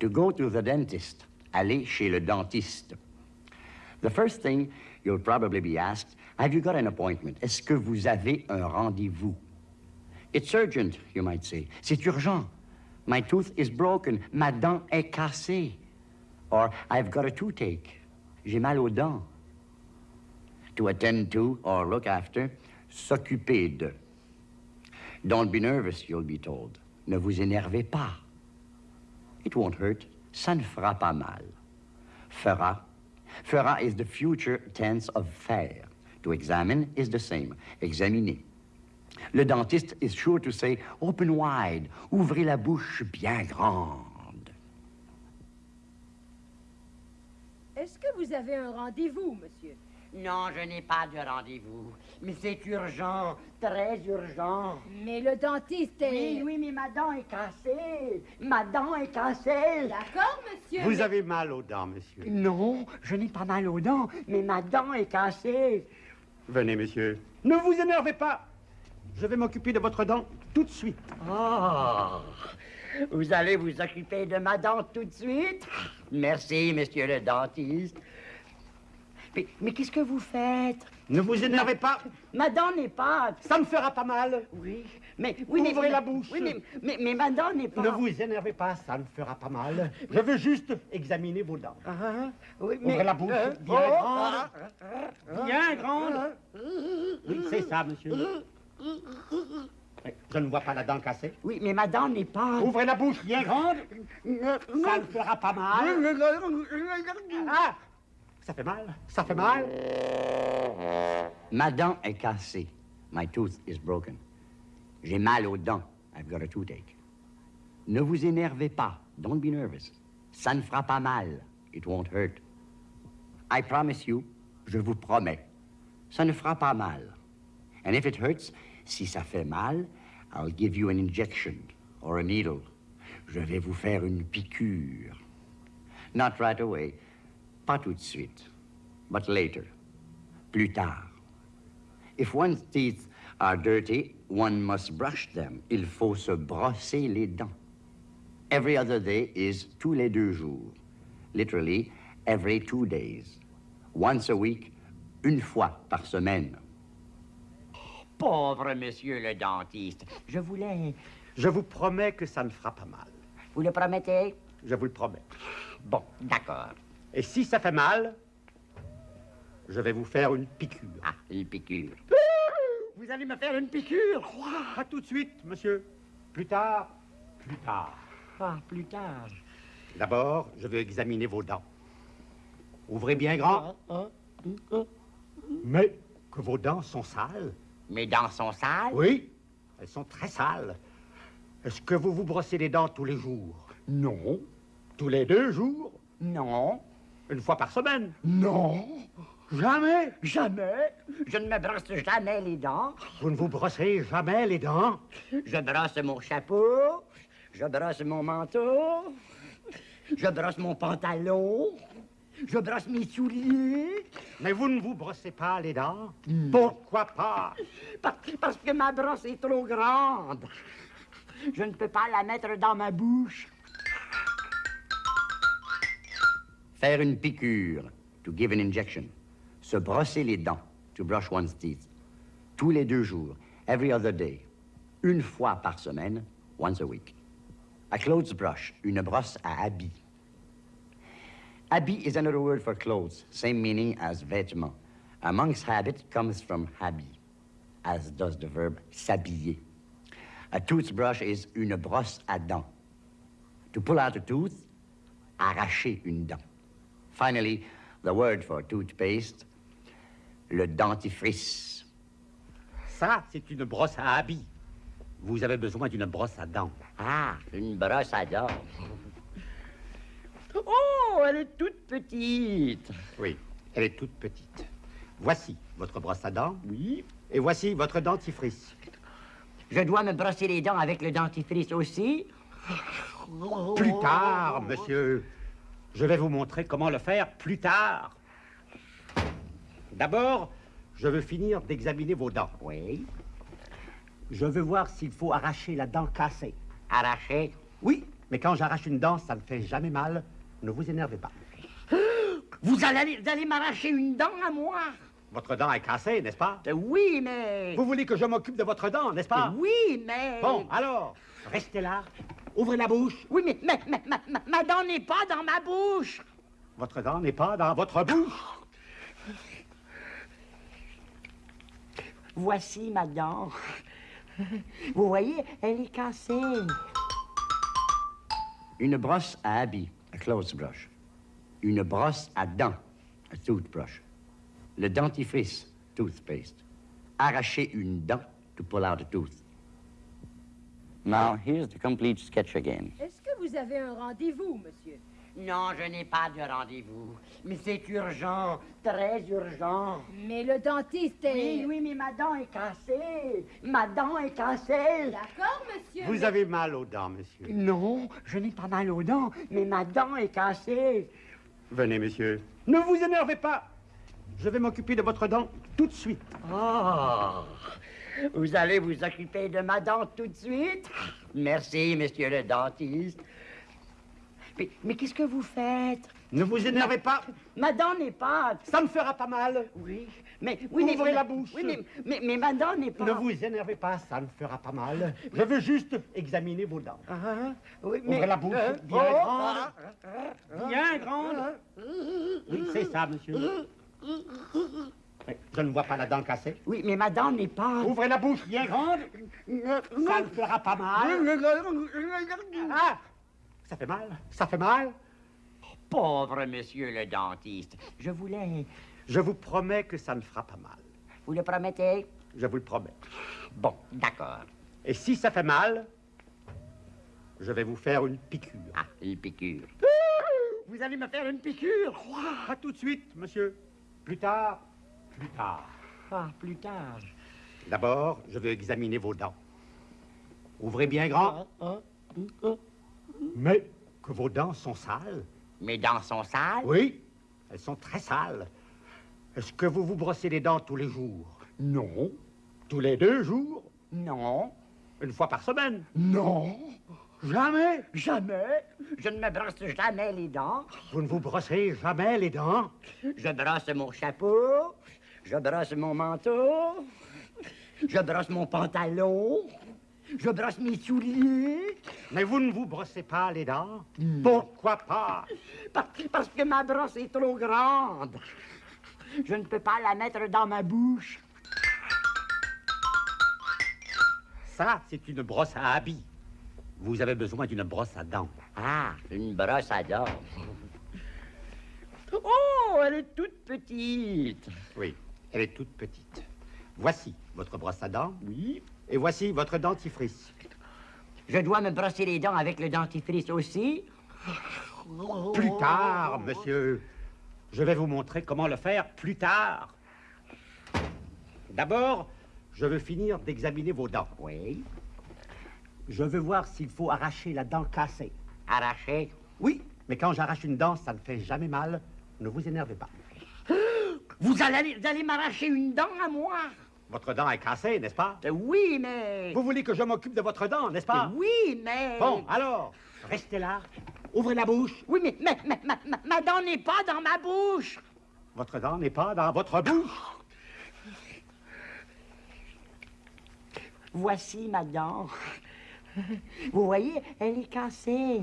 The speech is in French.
To go to the dentist, aller chez le dentiste. The first thing you'll probably be asked, have you got an appointment? Est-ce que vous avez un rendez-vous? It's urgent, you might say. C'est urgent. My tooth is broken. Ma dent est cassée. Or, I've got a toothache. J'ai mal aux dents. To attend to or look after, s'occuper de. Don't be nervous, you'll be told. Ne vous énervez pas. It won't hurt. Ça ne fera pas mal. Fera. Fera is the future tense of faire. To examine is the same. Examiner. Le dentiste is sure to say, open wide, ouvrez la bouche bien grande. Est-ce que vous avez un rendez-vous, monsieur? Non, je n'ai pas de rendez-vous. Mais c'est urgent, très urgent. Mais le dentiste est... Oui, oui, mais ma dent est cassée. Ma dent est cassée. D'accord, monsieur. Vous mais- avez mal aux dents, monsieur. Non, je n'ai pas mal aux dents, mais ma dent est cassée. Venez, monsieur. Ne vous énervez pas. Je vais m'occuper de votre dent tout de suite. Oh, vous allez vous occuper de ma dent tout de suite? Merci, monsieur le dentiste. Mais, mais qu'est-ce que vous faites? Ne vous énervez pas. Ma dent n'est pas... Ça ne fera pas mal. Oui, mais... Oui, mais- Ouvrez la bouche. Oui, mais, mais, mais ma dent n'est pas... Ne vous énervez pas, ça ne fera pas mal. Je veux juste examiner vos dents. Ah, oui, Ouvrez la bouche Euh, bien oh, grande. ah, Bien grande. Oui, c'est ça, monsieur. Je ne vois pas la dent cassée. Oui, mais ma dent n'est pas... Ouvrez la bouche bien grande. Ça ne fera pas mal. Ah Ça fait mal? Ça fait mal? Ma dent est cassée. My tooth is broken. J'ai mal aux dents. I've got a toothache. Ne vous énervez pas. Don't be nervous. Ça ne fera pas mal. It won't hurt. I promise you, je vous promets, ça ne fera pas mal. And if it hurts, si ça fait mal, I'll give you an injection or a needle. Je vais vous faire une piqûre. Not right away. Pas tout de suite. But later. Plus tard. If one's teeth are dirty, one must brush them. Il faut se brosser les dents. Every other day is tous les deux jours. Literally, every two days. Once a week, une fois par semaine. Pauvre monsieur le dentiste. Je voulais... Je vous promets que ça ne fera pas mal. Vous le promettez? Je vous le promets. Bon, d'accord. Et si ça fait mal, je vais vous faire une piqûre. Ah, une piqûre. Vous allez me faire une piqûre Pas tout de suite, monsieur. Plus tard, plus tard. Ah, plus tard. D'abord, je veux examiner vos dents. Ouvrez bien grand. Mais que vos dents sont sales. Mes dents sont sales? Oui, elles sont très sales. Est-ce que vous vous brossez les dents tous les jours? Non. Tous les deux jours? Non. Une fois par semaine Non. Jamais Jamais. Je ne me brosse jamais les dents. Vous ne vous brossez jamais les dents Je brosse mon chapeau. Je brosse mon manteau. Je brosse mon pantalon. Je brosse mes souliers. Mais vous ne vous brossez pas les dents Pourquoi pas? Par- parce que ma brosse est trop grande. Je ne peux pas la mettre dans ma bouche. Faire une piqûre. To give an injection. Se brosser les dents. To brush one's teeth. Tous les deux jours. Every other day. Une fois par semaine. Once a week. A clothes brush. Une brosse à habits. Habit is another word for clothes. Same meaning as vêtements. monk's habit comes from habit, as does the verb s'habiller. A toothbrush is une brosse à dents. To pull out a tooth, arracher une dent. Finally, the word for toothpaste, le dentifrice. Ça, c'est une brosse à habits. Vous avez besoin d'une brosse à dents. Ah, une brosse à dents. Oh, elle est toute petite. Oui, elle est toute petite. Voici votre brosse à dents. Oui. Et voici votre dentifrice. Je dois me brosser les dents avec le dentifrice aussi. Plus tard, monsieur. Je vais vous montrer comment le faire plus tard. D'abord, je veux finir d'examiner vos dents. Oui. Je veux voir s'il faut arracher la dent cassée. Arraché. Oui, mais quand j'arrache une dent, ça ne fait jamais mal. Ne vous énervez pas. Vous allez, vous allez m'arracher une dent à moi? Votre dent est cassée, n'est-ce pas? Euh, Oui, mais... Vous voulez que je m'occupe de votre dent, n'est-ce pas? Oui, mais... Bon, alors, restez là. Ouvrez la bouche. Oui, mais ma, ma- ma- ma- ma dent n'est pas dans ma bouche. Votre dent n'est pas dans votre bouche. Voici ma dent. Vous voyez, elle est cassée. Une brosse à habits, a clothes brush. Une brosse à dents, a toothbrush. Le dentifrice, toothpaste. Arracher une dent to pull out a tooth. Now, here's the complete sketch again. Est-ce que vous avez un rendez-vous, monsieur? Non, je n'ai pas de rendez-vous. Mais c'est urgent, très urgent. Mais le dentiste est... Oui, oui, mais ma dent est cassée. Ma dent est cassée. D'accord, monsieur. Vous mais- avez mal aux dents, monsieur. Non, je n'ai pas mal aux dents, mais ma dent est cassée. Venez, monsieur. Ne vous énervez pas. Je vais m'occuper de votre dent tout de suite. Oh, vous allez vous occuper de ma dent tout de suite? Merci, monsieur le dentiste. Mais, mais qu'est-ce que vous faites? Ne vous énervez pas. Ma dent n'est pas... Ça me fera pas mal. Oui, mais... Oui, mais, Ouvrez la bouche. Oui, mais, mais, mais ma dent n'est pas... Ne vous énervez pas, ça ne fera pas mal. Je veux juste examiner vos dents. Ah, oui, Ouvrez la bouche Euh, bien oh, grande. ah, Bien grande. Oui, c'est ça, monsieur. Je ne vois pas la dent cassée. Oui, mais ma dent n'est pas... Ouvrez la bouche bien grande. Ça ne fera pas mal. Ah Ça fait mal. Ça fait mal. Pauvre monsieur le dentiste. Je voulais... Je vous promets que ça ne fera pas mal. Vous le promettez? Je vous le promets. Bon, d'accord. Et si ça fait mal, je vais vous faire une piqûre. Ah, une piqûre. Vous allez me faire une piqûre? Pas tout de suite, monsieur. Plus tard. Plus tard. Ah, plus tard. D'abord, je veux examiner vos dents. Ouvrez bien grand. Mais que vos dents sont sales. Mes dents sont sales? Oui, elles sont très sales. Est-ce que vous vous brossez les dents tous les jours? Non. Tous les deux jours? Non. Une fois par semaine? Non. Jamais? Jamais. Je ne me brosse jamais les dents. Vous ne vous brossez jamais les dents? Je brosse mon chapeau. Je brosse mon manteau. Je brosse mon pantalon. Je brosse mes souliers. Mais vous ne vous brossez pas les dents Pourquoi pas? Parce, parce que ma brosse est trop grande. Je ne peux pas la mettre dans ma bouche. Ça, c'est une brosse à habits. Vous avez besoin d'une brosse à dents. Ah, une brosse à dents. Oh, elle est toute petite. Oui, elle est toute petite. Voici votre brosse à dents. Oui. Et voici votre dentifrice. Je dois me brosser les dents avec le dentifrice aussi. Plus tard, monsieur. Je vais vous montrer comment le faire plus tard. D'abord, je veux finir d'examiner vos dents. Oui. Je veux voir s'il faut arracher la dent cassée. Arraché. Oui, mais quand j'arrache une dent, ça ne fait jamais mal. Ne vous énervez pas. Vous allez, vous allez m'arracher une dent à moi. Votre dent est cassée, n'est-ce pas? Euh, Oui, mais... Vous voulez que je m'occupe de votre dent, n'est-ce pas? Oui, mais... Bon, alors, restez là. Ouvrez la bouche. Oui, mais ma, ma, ma, ma- ma dent n'est pas dans ma bouche. Votre dent n'est pas dans votre bouche. Voici ma dent. Vous voyez, elle est cassée.